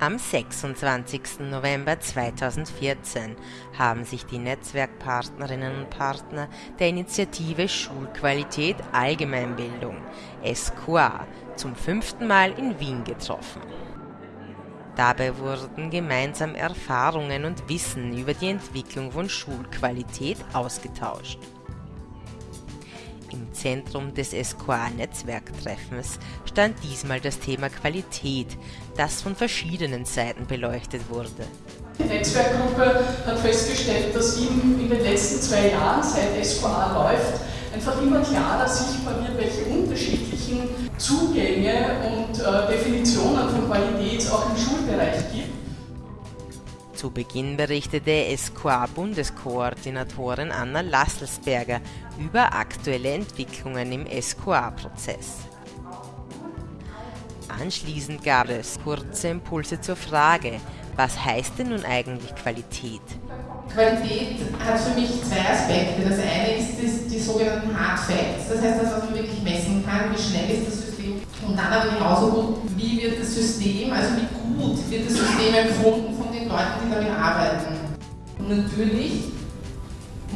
Am 26. November 2014 haben sich die Netzwerkpartnerinnen und Partner der Initiative Schulqualität Allgemeinbildung (SQA) zum fünften Mal in Wien getroffen. Dabei wurden gemeinsam Erfahrungen und Wissen über die Entwicklung von Schulqualität ausgetauscht im Zentrum des SQA-Netzwerktreffens stand diesmal das Thema Qualität, das von verschiedenen Seiten beleuchtet wurde. Die Netzwerkgruppe hat festgestellt, dass ihm in den letzten zwei Jahren, seit SQA läuft, einfach immer klarer sichtbar wird, welche unterschiedlichen Zugänge und äh, Definitionen von Qualität auch im Schulbereich gibt. Zu Beginn berichtete SQA-Bundeskoordinatorin Anna Lasselsberger über aktuelle Entwicklungen im SQA-Prozess. Anschließend gab es kurze Impulse zur Frage, was heißt denn nun eigentlich Qualität? Qualität hat für mich zwei Aspekte. Das eine ist das, die sogenannten Hard Facts, das heißt, das, was man wirklich messen kann, wie schnell ist das System. Und dann aber genauso gut, wie wird das System, also wie gut wird das System empfunden Leuten, die damit arbeiten. Und natürlich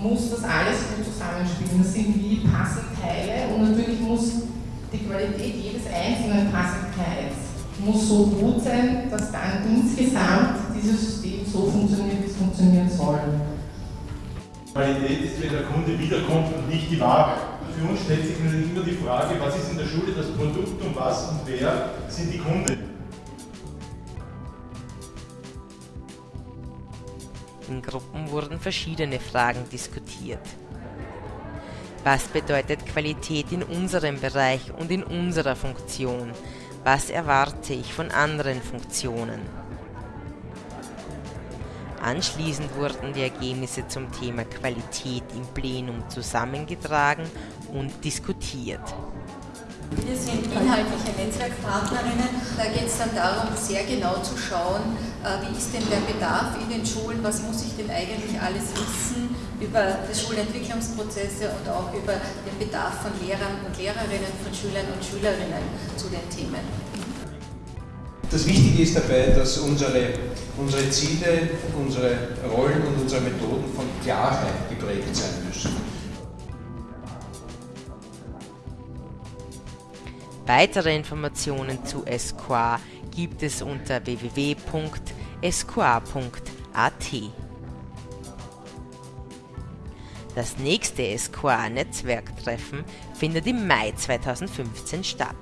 muss das alles gut zusammenspielen. Das sind wie Puzzleteile und natürlich muss die Qualität jedes einzelnen Puzzleteils muss so gut sein, dass dann insgesamt dieses System so funktioniert, wie es funktionieren soll. Qualität ist, wenn der Kunde wiederkommt und nicht die Ware. Für uns stellt sich immer die Frage, was ist in der Schule das Produkt und was und wer sind die Kunden. Gruppen wurden verschiedene Fragen diskutiert. Was bedeutet Qualität in unserem Bereich und in unserer Funktion? Was erwarte ich von anderen Funktionen? Anschließend wurden die Ergebnisse zum Thema Qualität im Plenum zusammengetragen und diskutiert. Wir sind inhaltliche Netzwerkpartnerinnen. Da geht es dann darum, sehr genau zu schauen, äh, wie ist denn der Bedarf in den Schulen, was muss ich denn eigentlich alles wissen über die Schulentwicklungsprozesse und auch über den Bedarf von Lehrern und Lehrerinnen, von Schülern und Schülerinnen zu den Themen. Das Wichtige ist dabei, dass unsere, unsere Ziele, unsere Rollen und unsere Methoden von Klarheit geprägt sein müssen. Weitere Informationen zu SQA gibt es unter www.sqa.at. Das nächste SQA-Netzwerktreffen findet im Mai 2015 statt.